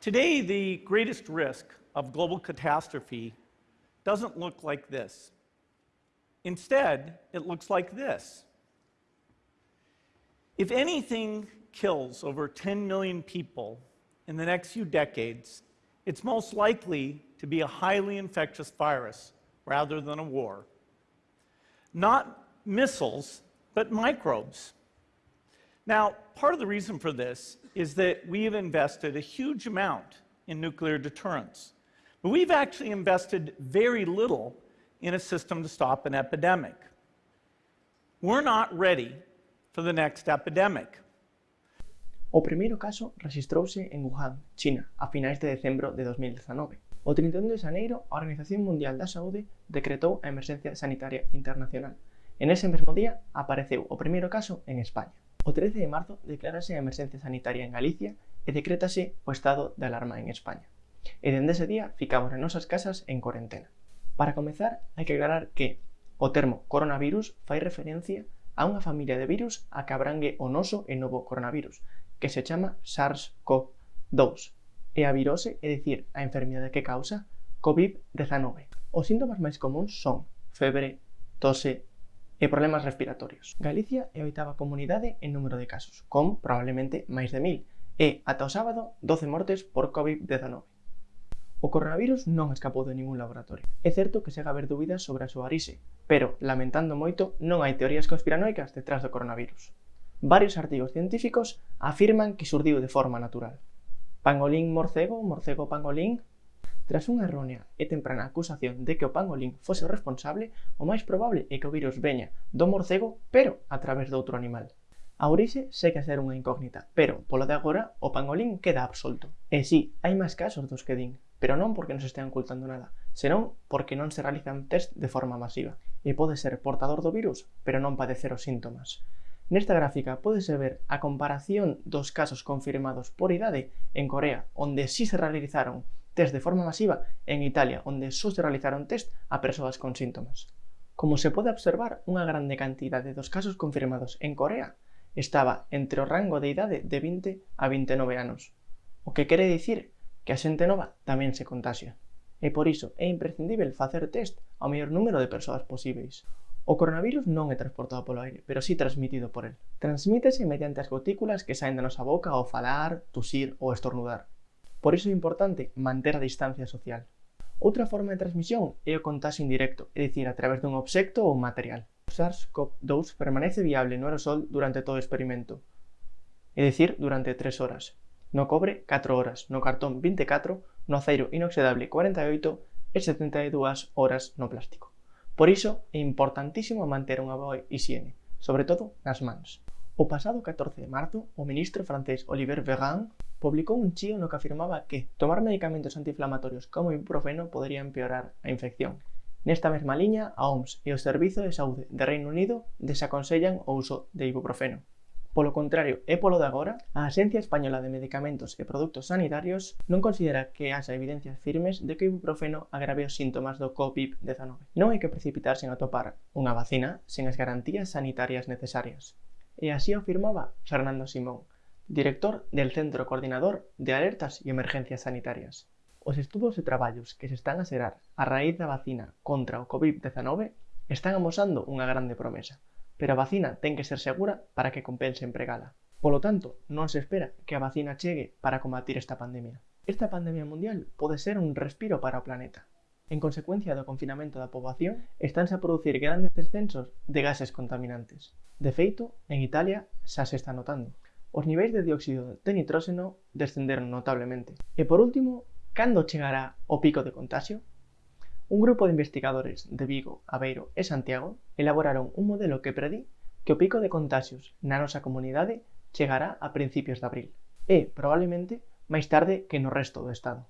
Today, the greatest risk of global catastrophe doesn't look like this. Instead, it looks like this. If anything kills over 10 million people in the next few decades, it's most likely to be a highly infectious virus rather than a war. Not missiles, but microbes. Now, part of the reason for this is that we have invested a huge amount in nuclear deterrence. But we've actually invested very little in a system to stop an epidemic. We're not ready for the next epidemic. O primeiro caso registrouse en Wuhan, China, a finais de decembro de 2019. O 31 de xaneiro, a Organización Mundial da Saúde decretou a emerxencia sanitaria internacional. En ese mesmo día apareceu o primeiro caso en España. O 13 de marzo declarase a emerxencia sanitaria en Galicia e decrétase o estado de alarma en España. E dende ese día ficamos en nosas casas en cuarentena. Para comezar, hai que aclarar que o termo coronavirus fai referencia a unha familia de virus a que abrangue o noso e novo coronavirus, que se chama SARS-CoV-2, e a virose, é dicir, a enfermidade que causa COVID-19. Os síntomas máis comuns son febre, tose, e problemas respiratorios. Galicia é a oitava comunidade en número de casos, con probablemente máis de 1000, e, ata o sábado, 12 mortes por COVID-19. O coronavirus non escapou de ningún laboratorio. É certo que segue a haber dúbidas sobre a súa orixe, pero, lamentando moito, non hai teorías conspiranoicas detrás do coronavirus. Varios artigos científicos afirman que xurdiu de forma natural. Pangolín morcego, morcego pangolín, tras unha errónea e temprana acusación de que o pangolín fose o responsable, o máis probable é que o virus veña do morcego, pero a través de outro animal. A orixe segue a ser unha incógnita, pero, polo de agora, o pangolín queda absolto. E si, sí, hai máis casos dos que din, pero non porque non se estean ocultando nada, senón porque non se realizan test de forma masiva, e pode ser portador do virus, pero non padecer os síntomas. Nesta gráfica podese ver a comparación dos casos confirmados por idade en Corea, onde sí se realizaron test de forma masiva en Italia, onde só se realizaron test a persoas con síntomas. Como se pode observar, unha grande cantidade dos casos confirmados en Corea estaba entre o rango de idade de 20 a 29 anos, o que quere dicir que a xente nova tamén se contagia. E por iso é imprescindível facer test ao maior número de persoas posíveis. O coronavirus non é transportado polo aire, pero sí transmitido por el. Transmítese mediante as gotículas que saen da nosa boca ao falar, tusir ou estornudar. Por iso é importante manter a distancia social. Outra forma de transmisión é o contagio indirecto, é dicir, a través dun obxecto ou material. O SARS-CoV-2 permanece viable no aerosol durante todo o experimento, é dicir, durante 3 horas. No cobre, 4 horas, no cartón, 24, no aceiro inoxidable, 48 e 72 horas no plástico. Por iso, é importantísimo manter unha boa higiene, sobre todo nas mans. O pasado 14 de marzo, o ministro francés Olivier Véran publicou un chío no que afirmaba que tomar medicamentos antiinflamatorios como ibuprofeno podría empeorar a infección. Nesta mesma liña, a OMS e o Servizo de Saúde de Reino Unido desaconsellan o uso de ibuprofeno. Polo contrario e polo de agora, a Axencia Española de Medicamentos e Produtos Sanitarios non considera que haxa evidencias firmes de que o ibuprofeno agrave os síntomas do COVID-19. Non hai que precipitarse en atopar unha vacina sen as garantías sanitarias necesarias. E así afirmaba Fernando Simón, director del Centro Coordinador de Alertas e Emergencias Sanitarias. Os estudos e traballos que se están a xerar a raíz da vacina contra o COVID-19 están amosando unha grande promesa, pero a vacina ten que ser segura para que compense empregala. Polo tanto, non se espera que a vacina chegue para combatir esta pandemia. Esta pandemia mundial pode ser un respiro para o planeta. En consecuencia do confinamento da poboación, estánse a producir grandes descensos de gases contaminantes. De feito, en Italia xa se está notando os niveis de dióxido de nitróxeno descenderon notablemente. E por último, cando chegará o pico de contagio? Un grupo de investigadores de Vigo, Aveiro e Santiago elaboraron un modelo que predí que o pico de contagios na nosa comunidade chegará a principios de abril e, probablemente, máis tarde que no resto do Estado.